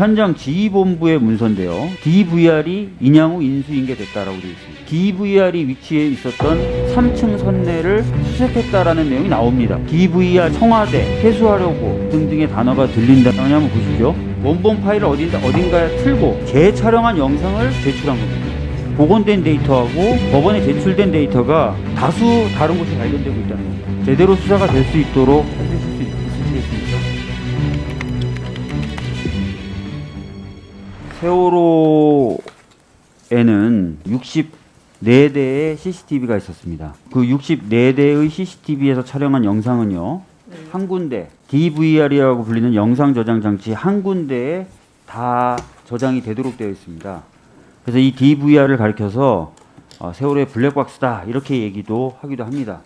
현장 지휘본부의 문서인데요. DVR이 인양후 인수인계 됐다라고 되어 있습니다. DVR이 위치해 있었던 3층 선내를 수색했다라는 내용이 나옵니다. DVR 청와대 회수하려고 등등의 단어가 들린다. 한번 보시죠. 원본 파일을 어딘가, 어딘가에 틀고 재촬영한 영상을 제출한 겁니다. 복원된 데이터하고 법원에 제출된 데이터가 다수 다른 곳이 발견되고 있다는 겁니다. 제대로 수사가 될 수 있도록 세월호에는 64대의 CCTV가 있었습니다. 그 64대의 CCTV에서 촬영한 영상은요. 한 군데 DVR이라고 불리는 영상 저장 장치 한 군데에 다 저장이 되도록 되어 있습니다. 그래서 이 DVR을 가리켜서 어, 세월호의 블랙박스다 이렇게 얘기도 하기도 합니다.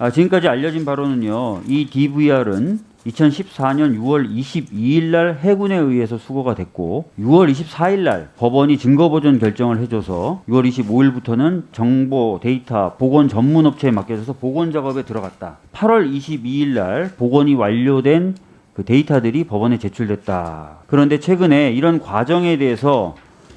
아, 지금까지 알려진 바로는요. 이 DVR은 2014년 6월 22일 날 해군에 의해서 수거가 됐고 6월 24일 날 법원이 증거 보존 결정을 해줘서 6월 25일부터는 정보 데이터 복원 전문 업체에 맡겨져서 복원 작업에 들어갔다. 8월 22일 날 복원이 완료된 그 데이터들이 법원에 제출됐다. 그런데 최근에 이런 과정에 대해서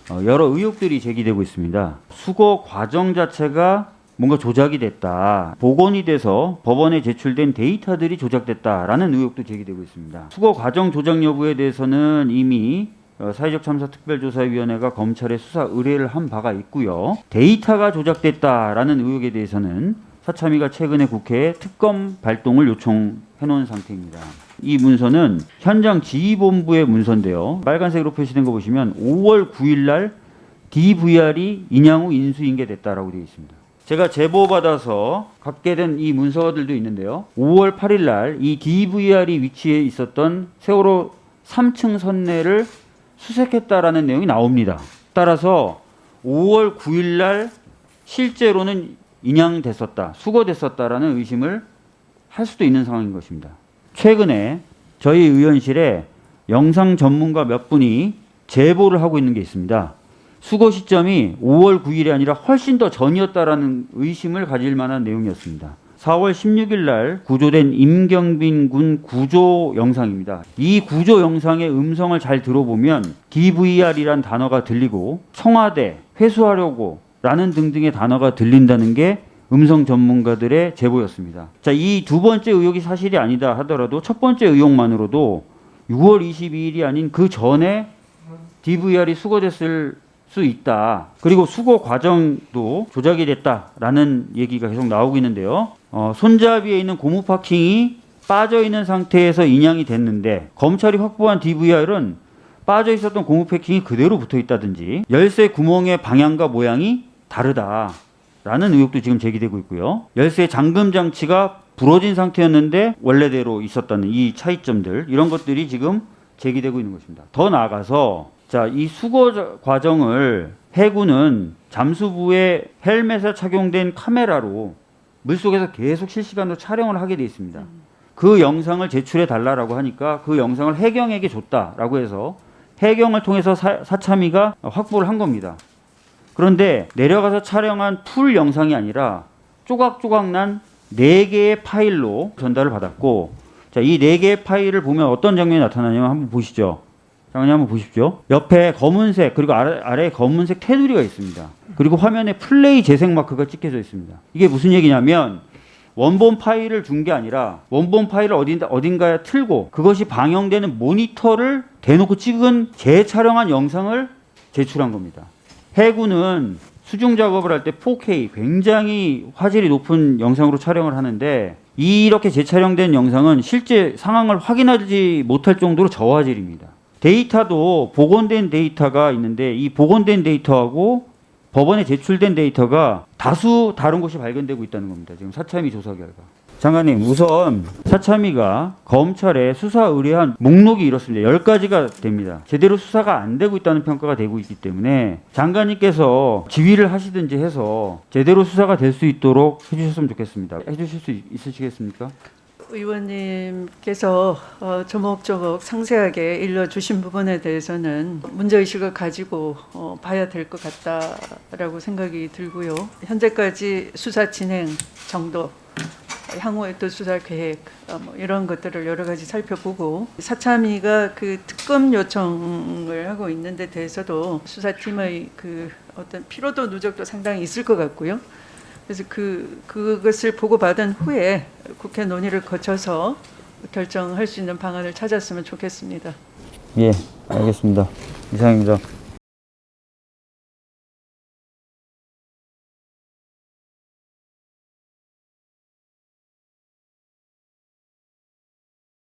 어, 여러 의혹들이 제기되고 있습니다. 수거 과정 자체가 뭔가 조작이 됐다. 복원이 돼서 법원에 제출된 데이터들이 조작됐다라는 의혹도 제기되고 있습니다. 수거 과정 조작 여부에 대해서는 이미 어, 사회적 참사 특별조사위원회가 검찰에 수사 의뢰를 한 바가 있고요. 데이터가 조작됐다라는 의혹에 대해서는 사참위가 최근에 국회에 특검 발동을 요청해 놓은 상태입니다. 이 문서는 현장 지휘본부의 문서인데요. 빨간색으로 표시된 거 보시면 5월 9일 날 DVR이 인양 후 인수인계됐다라고 되어 있습니다. 제가 제보 받아서 갖게 된 이 문서들도 있는데요. 5월 8일 날 이 DVR이 위치해 있었던 세월호 3층 선내를 수색했다라는 내용이 나옵니다. 따라서 5월 9일 날 실제로는 인양됐었다, 수거됐었다라는 의심을 할 수도 있는 상황인 것입니다. 최근에 저희 의원실에 영상 전문가 몇 분이 제보를 하고 있는 게 있습니다. 수거 시점이 5월 9일이 아니라 훨씬 더 전이었다라는 의심을 가질 만한 내용이었습니다. 4월 16일 날 구조된 임경빈 군 구조 영상입니다. 이 구조 영상의 음성을 잘 들어보면 DVR이란 단어가 들리고 청와대 회수하려고 라는 등등의 단어가 들린다는 게 음성 전문가들의 제보였습니다. 자, 이 두 번째 의혹이 사실이 아니다 하더라도 첫 번째 의혹만으로도 6월 22일이 아닌 그 전에 DVR이 수거됐을 수 있다. 그리고 수거 과정도 조작이 됐다라는 얘기가 계속 나오고 있는데요. 어, 손잡이에 있는 고무 파킹이 빠져 있는 상태에서 인양이 됐는데 검찰이 확보한 DVR은 빠져 있었던 고무 패킹이 그대로 붙어 있다든지 열쇠 구멍의 방향과 모양이 다르다 라는 의혹도 지금 제기되고 있고요. 열쇠 잠금 장치가 부러진 상태였는데 원래대로 있었다는 이 차이점들 이런 것들이 지금 제기되고 있는 것입니다. 더 나아가서 자, 이 수거 과정을 해군은 잠수부에 헬멧에 착용된 카메라로 물속에서 계속 실시간으로 촬영을 하게 돼 있습니다. 그 영상을 제출해 달라라고 하니까 그 영상을 해경에게 줬다라고 해서 해경을 통해서 사, 사참위가 확보를 한 겁니다. 그런데 내려가서 촬영한 full 영상이 아니라 조각조각 난 네 개의 파일로 전달을 받았고 자, 이 네 개의 파일을 보면 어떤 장면이 나타나냐면 한번 보시죠. 장면이 한번 보십시오. 옆에 검은색 그리고 아래, 아래에 검은색 테두리가 있습니다. 그리고 화면에 플레이 재생 마크가 찍혀져 있습니다. 이게 무슨 얘기냐면 원본 파일을 준 게 아니라 원본 파일을 어딘가, 어딘가에 틀고 그것이 방영되는 모니터를 대놓고 찍은 재촬영한 영상을 제출한 겁니다. 해군은 수중 작업을 할 때 4K 굉장히 화질이 높은 영상으로 촬영을 하는데 이렇게 재촬영된 영상은 실제 상황을 확인하지 못할 정도로 저화질입니다. 데이터도 복원된 데이터가 있는데 이 복원된 데이터하고 법원에 제출된 데이터가 다수 다른 곳이 발견되고 있다는 겁니다. 지금 사참위 조사 결과. 장관님, 우선 사참위가 검찰에 수사 의뢰한 목록이 이렇습니다. 10가지가 됩니다. 제대로 수사가 안 되고 있다는 평가가 되고 있기 때문에 장관님께서 지휘를 하시든지 해서 제대로 수사가 될 수 있도록 해주셨으면 좋겠습니다. 해주실 수 있으시겠습니까? 의원님께서 어, 조목조목 상세하게 일러주신 부분에 대해서는 문제의식을 가지고 어, 봐야 될 것 같다라고 생각이 들고요. 현재까지 수사 진행 정도 향후의 또 수사 계획 어, 뭐 이런 것들을 여러 가지 살펴보고 사참위가 그 특검 요청을 하고 있는데 대해서도 수사팀의 그 어떤 피로도 누적도 상당히 있을 것 같고요. 그래서 그 그것을 보고 받은 후에 국회 논의를 거쳐서 결정할 수 있는 방안을 찾았으면 좋겠습니다. 예, 알겠습니다. 이상입니다.